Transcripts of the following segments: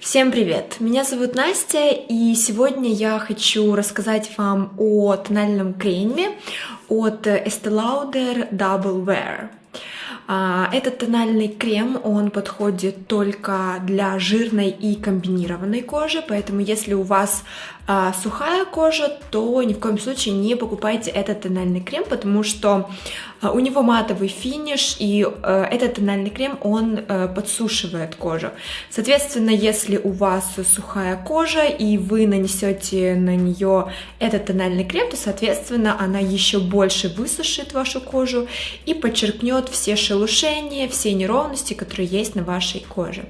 Всем привет! Меня зовут Настя, и сегодня я хочу рассказать вам о тональном креме от Estee Lauder Double Wear. А, этот тональный крем, он подходит только для жирной и комбинированной кожи, поэтому если у вас а, сухая кожа, то ни в коем случае не покупайте этот тональный крем, потому что а, у него матовый финиш, и а, этот тональный крем, он а, подсушивает кожу. Соответственно, если у вас сухая кожа, и вы нанесете на нее этот тональный крем, то, соответственно, она еще больше высушит вашу кожу и подчеркнет все шелушения, все неровности, которые есть на вашей коже.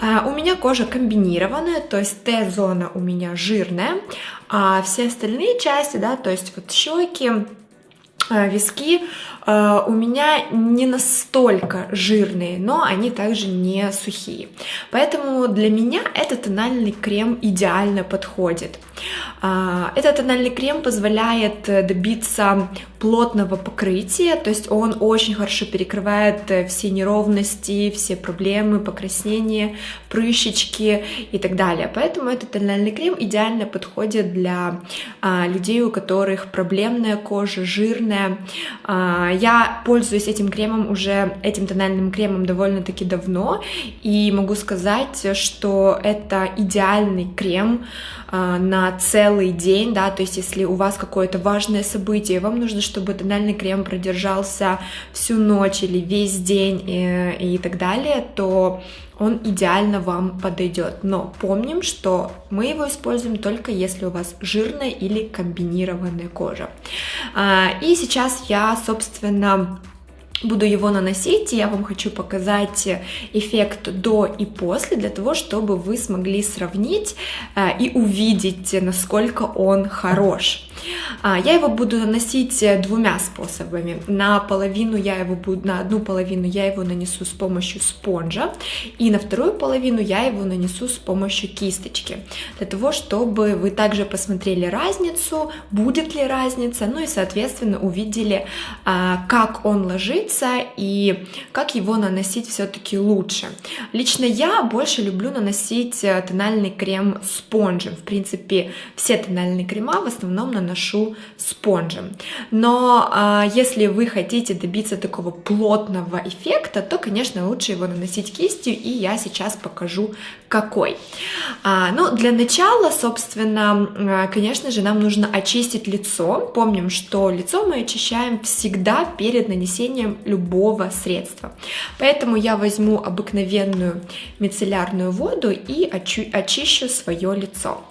А, у меня кожа комбинированная, то есть Т-зона у меня жирная, а все остальные части, да, то есть вот щеки, э, виски у меня не настолько жирные, но они также не сухие. Поэтому для меня этот тональный крем идеально подходит. А, этот тональный крем позволяет добиться плотного покрытия, то есть он очень хорошо перекрывает э, все неровности, все проблемы, покраснения, прыщички и так далее. Поэтому этот тональный крем идеально подходит для а, людей, у которых проблемная кожа, жирная. Я пользуюсь этим кремом уже, этим тональным кремом довольно-таки давно, и могу сказать, что это идеальный крем а, на целый день, да, то есть если у вас какое-то важное событие, вам нужно чтобы тональный крем продержался всю ночь или весь день и, э, и так далее, то он идеально вам подойдет. Но помним, что мы его используем только если у вас жирная или комбинированная кожа. А, и сейчас я, собственно, буду его наносить, и я вам хочу показать эффект до и после, для того, чтобы вы смогли сравнить э, и увидеть, насколько он хорош. А, я его буду наносить двумя способами. На половину я его буду, на одну половину я его нанесу с помощью спонжа, и на вторую половину я его нанесу с помощью кисточки, для того, чтобы вы также посмотрели разницу, будет ли разница, ну и, соответственно, увидели, а, как он ложится и как его наносить все-таки лучше. Лично я больше люблю наносить э, тональный крем спонжем. В принципе, все тональные крема в основном наношу наношу спонжем. Но а, если вы хотите добиться такого плотного эффекта, то, конечно, лучше его наносить кистью, и я сейчас покажу, какой. А, ну, для начала, собственно, а, конечно же, нам нужно очистить лицо. Помним, что лицо мы очищаем всегда перед нанесением любого средства. Поэтому я возьму обыкновенную мицеллярную воду и очищу свое лицо.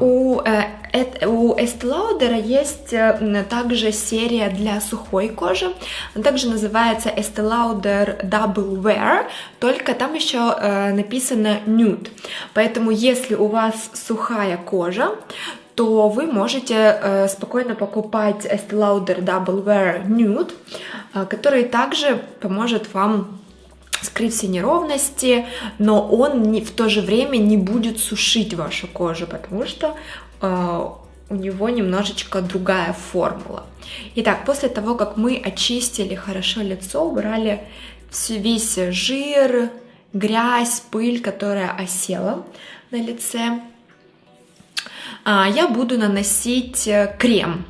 У, э, у Estee Lauder есть э, также серия для сухой кожи, она также называется Estee Lauder Double Wear, только там еще э, написано Nude, поэтому если у вас сухая кожа, то вы можете э, спокойно покупать Estee Lauder Double Wear Nude, э, который также поможет вам скрыть все неровности, но он не, в то же время не будет сушить вашу кожу, потому что э, у него немножечко другая формула. Итак, после того, как мы очистили хорошо лицо, убрали весь жир, грязь, пыль, которая осела на лице, а, я буду наносить э, крем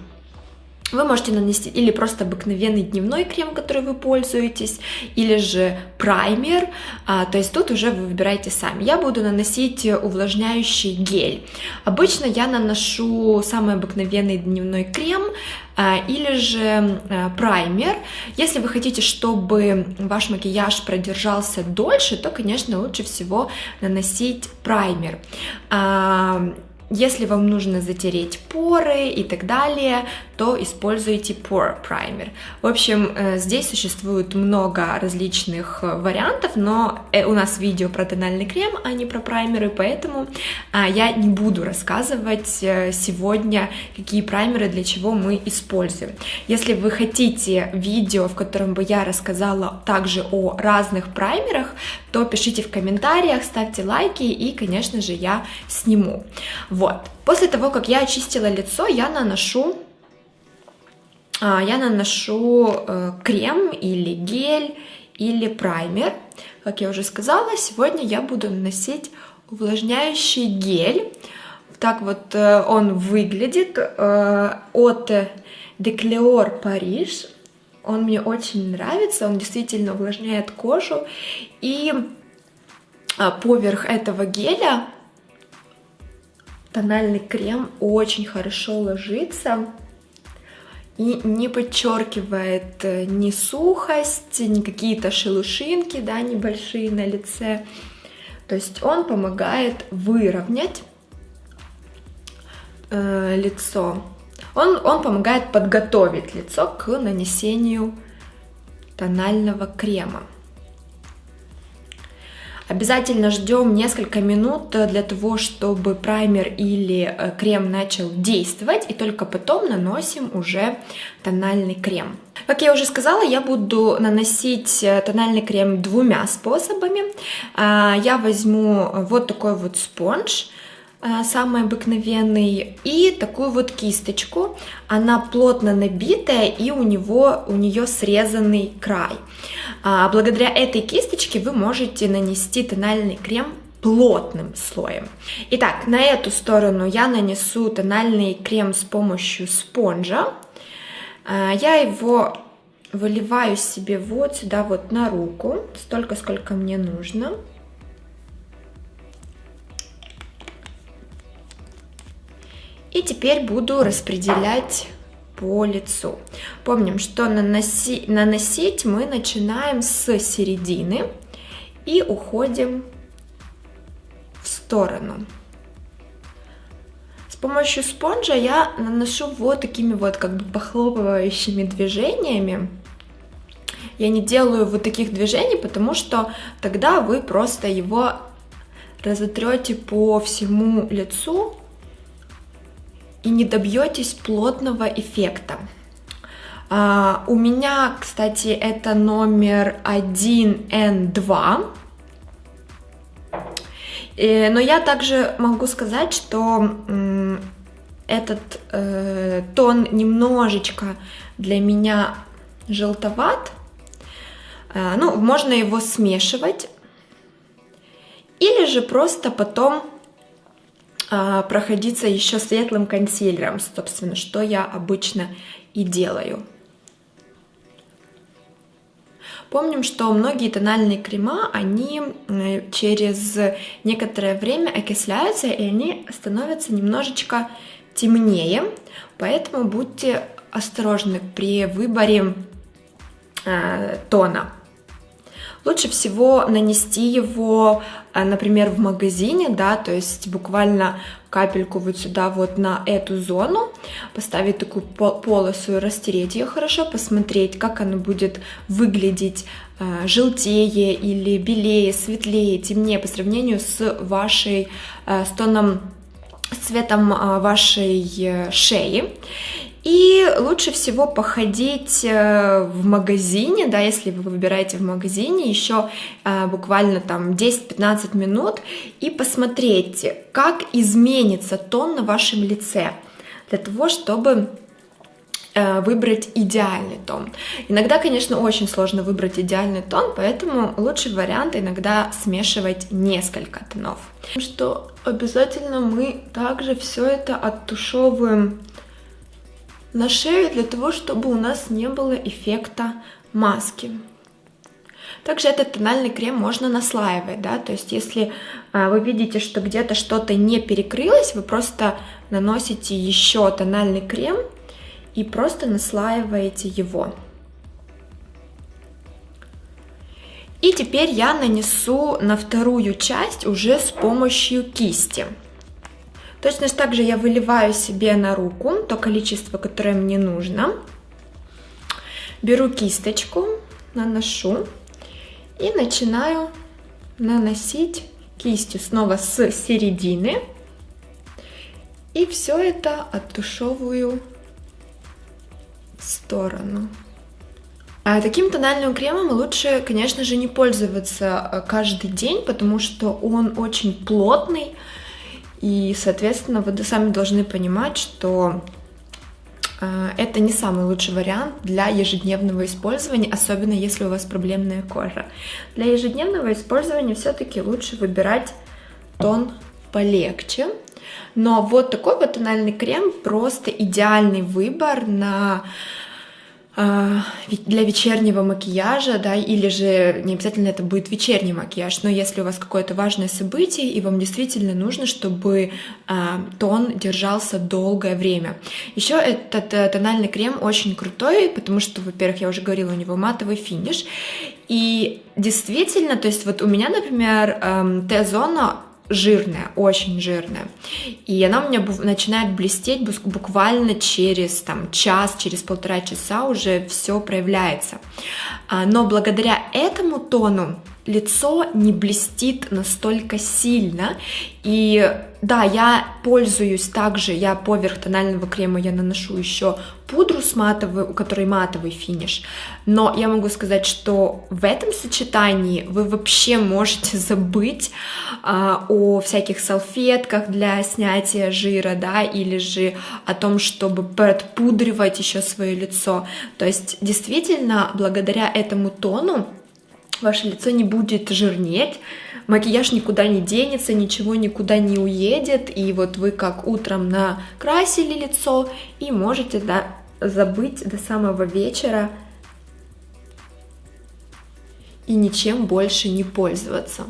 вы можете нанести или просто обыкновенный дневной крем, который вы пользуетесь, или же праймер, а, то есть тут уже вы выбираете сами. Я буду наносить увлажняющий гель. Обычно я наношу самый обыкновенный дневной крем, а, или же а, праймер. Если вы хотите, чтобы ваш макияж продержался дольше, то, конечно, лучше всего наносить праймер. Если вам нужно затереть поры и так далее, то используйте Pore Primer. В общем, э, здесь существует много различных э, вариантов, но э, у нас видео про тональный крем, а не про праймеры, поэтому а, я не буду рассказывать сегодня, какие праймеры для чего мы используем. Если вы хотите видео, в котором бы я рассказала также о разных праймерах, то пишите в комментариях, ставьте лайки и, конечно же, я сниму. Вот. После того, как я очистила лицо, я наношу а, я наношу э, крем или гель или праймер. Как я уже сказала, сегодня я буду наносить увлажняющий гель. Так вот э, он выглядит э, от Decleor Paris. Он мне очень нравится, он действительно увлажняет кожу. И а, поверх этого геля тональный крем очень хорошо ложится и не подчеркивает э, ни сухость, ни какие-то шелушинки, да, небольшие на лице. То есть он помогает выровнять э, лицо. Он, он помогает подготовить лицо к нанесению тонального крема. Обязательно ждем несколько минут для того, чтобы праймер или э, крем начал действовать, и только потом наносим уже тональный крем. Как я уже сказала, я буду наносить э, тональный крем двумя способами. А, я возьму вот такой вот спонж, Э, самый обыкновенный, и такую вот кисточку. Она плотно набитая, и у, него, у нее срезанный край. А, благодаря этой кисточке вы можете нанести тональный крем плотным слоем. Итак, на эту сторону я нанесу тональный крем с помощью спонжа. А, я его выливаю себе вот сюда вот на руку, столько, сколько мне нужно. И теперь буду распределять по лицу. Помним, что наноси, наносить мы начинаем с середины и уходим в сторону. С помощью спонжа я наношу вот такими вот как бы похлопывающими движениями. Я не делаю вот таких движений, потому что тогда вы просто его разотрете по всему лицу и не добьетесь плотного эффекта. Uh, у меня, кстати, это номер 1N2. И, но я также могу сказать, что этот э, тон немножечко для меня желтоват. Э, ну, можно его смешивать. Или же просто потом а, проходиться еще светлым консилером, собственно, что я обычно и делаю. Помним, что многие тональные крема, они через некоторое время окисляются, и они становятся немножечко темнее, поэтому будьте осторожны при выборе э, тона. Лучше всего нанести его, э, например, в магазине, да, то есть буквально капельку вот сюда вот на эту зону, поставить такую полосу и растереть ее хорошо, посмотреть, как она будет выглядеть э, желтее или белее, светлее, темнее по сравнению с вашей, э, с тоном, с цветом вашей шеи. И лучше всего походить э, в магазине, да, если вы выбираете в магазине еще э, буквально там 10-15 минут и посмотреть, как изменится тон на вашем лице для того, чтобы э, выбрать идеальный тон. Иногда, конечно, очень сложно выбрать идеальный тон, поэтому лучший вариант иногда смешивать несколько тонов. Что обязательно мы также все это оттушевываем на шею для того, чтобы у нас не было эффекта маски. Также этот тональный крем можно наслаивать, да, то есть если а, вы видите, что где-то что-то не перекрылось, вы просто наносите еще тональный крем и просто наслаиваете его. И теперь я нанесу на вторую часть уже с помощью кисти. Точно так же я выливаю себе на руку то количество, которое мне нужно. Беру кисточку, наношу и начинаю наносить кистью снова с середины. И все это оттушевываю в сторону. А таким тональным кремом лучше, конечно же, не пользоваться э, каждый день, потому что он очень плотный, и, соответственно, вы сами должны понимать, что э, это не самый лучший вариант для ежедневного использования, особенно если у вас проблемная кожа. Для ежедневного использования все-таки лучше выбирать тон полегче. Но вот такой вот тональный крем просто идеальный выбор на для вечернего макияжа, да, или же не обязательно это будет вечерний макияж, но если у вас какое-то важное событие, и вам действительно нужно, чтобы а, тон держался долгое время. Еще этот э, тональный крем очень крутой, потому что, во-первых, я уже говорила, у него матовый финиш, и действительно, то есть вот у меня, например, эм, Т-зона жирная, очень жирная. И она у меня начинает блестеть буквально через там, час, через полтора часа уже все проявляется. А, но благодаря этому тону лицо не блестит настолько сильно. И да, я пользуюсь также, я поверх тонального крема я наношу еще пудру с матовой, у которой матовый финиш. Но я могу сказать, что в этом сочетании вы вообще можете забыть а, о всяких салфетках для снятия жира, да, или же о том, чтобы подпудривать еще свое лицо. То есть действительно, благодаря этому тону ваше лицо не будет жирнеть, макияж никуда не денется, ничего никуда не уедет, и вот вы как утром накрасили лицо и можете да, забыть до самого вечера и ничем больше не пользоваться.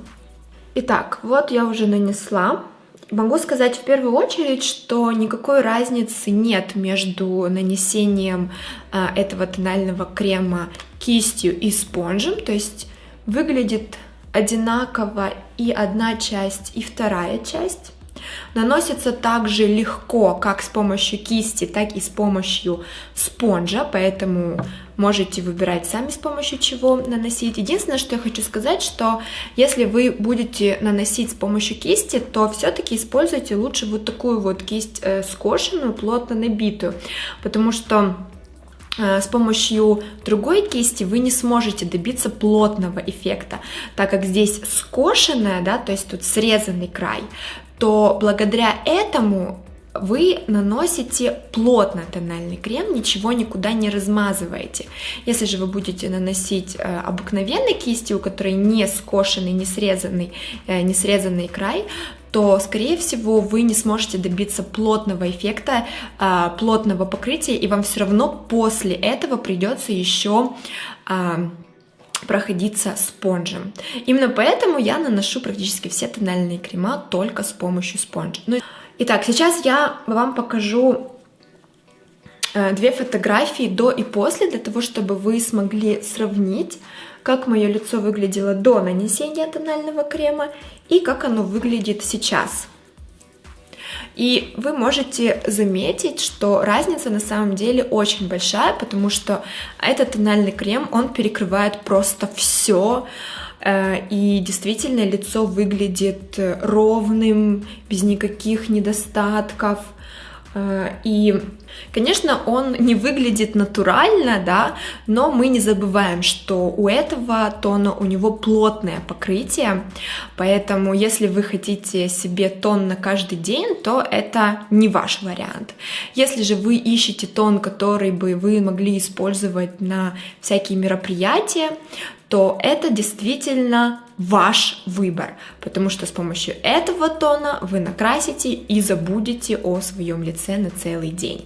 Итак, вот я уже нанесла. Могу сказать в первую очередь, что никакой разницы нет между нанесением а, этого тонального крема кистью и спонжем, то есть Выглядит одинаково и одна часть, и вторая часть. Наносится также легко, как с помощью кисти, так и с помощью спонжа, поэтому можете выбирать сами с помощью чего наносить. Единственное, что я хочу сказать, что если вы будете наносить с помощью кисти, то все-таки используйте лучше вот такую вот кисть э, скошенную, плотно набитую, потому что Э, с помощью другой кисти вы не сможете добиться плотного эффекта, так как здесь скошенная, да, то есть тут срезанный край, то благодаря этому вы наносите плотно тональный крем, ничего никуда не размазываете. Если же вы будете наносить э, обыкновенной кистью, у которой не скошенный, не срезанный, э, не срезанный край, то, скорее всего, вы не сможете добиться плотного эффекта, а, плотного покрытия, и вам все равно после этого придется еще а, проходиться спонжем. Именно поэтому я наношу практически все тональные крема только с помощью спонжа. Ну, итак, сейчас я вам покажу э, две фотографии до и после, для того, чтобы вы смогли сравнить как мое лицо выглядело до нанесения тонального крема и как оно выглядит сейчас. И вы можете заметить, что разница на самом деле очень большая, потому что этот тональный крем, он перекрывает просто все, э, и действительно лицо выглядит ровным, без никаких недостатков, Э, и, конечно, он не выглядит натурально, да, но мы не забываем, что у этого тона у него плотное покрытие, поэтому если вы хотите себе тон на каждый день, то это не ваш вариант. Если же вы ищете тон, который бы вы могли использовать на всякие мероприятия, то это действительно ваш выбор, потому что с помощью этого тона вы накрасите и забудете о своем лице на целый день.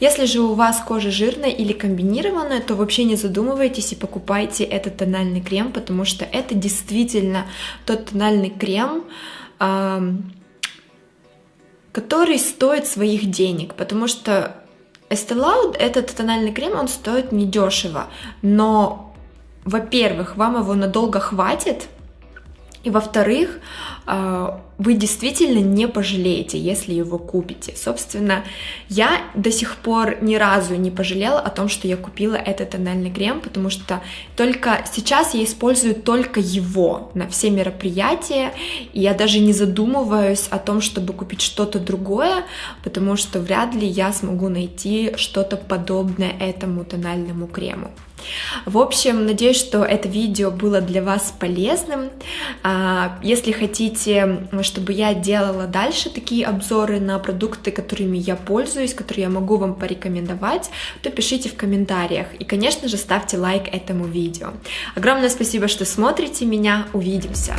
Если же у вас кожа жирная или комбинированная, то вообще не задумывайтесь и покупайте этот тональный крем, потому что это действительно тот тональный крем, который стоит своих денег, потому что Estee Lauder, этот тональный крем, он стоит недешево, но во-первых, вам его надолго хватит, И во-вторых, а, вы действительно не пожалеете, если его купите. Собственно, я до сих пор ни разу не пожалела о том, что я купила этот тональный крем, потому что только сейчас я использую только его на все мероприятия, и я даже не задумываюсь о том, чтобы купить что-то другое, потому что вряд ли я смогу найти что-то подобное этому тональному крему. В общем, надеюсь, что это видео было для вас полезным. А, если хотите, чтобы я делала дальше такие обзоры на продукты, которыми я пользуюсь, которые я могу вам порекомендовать, то пишите в комментариях. И, конечно же, ставьте лайк этому видео. Огромное спасибо, что смотрите меня. Увидимся!